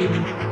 Radio.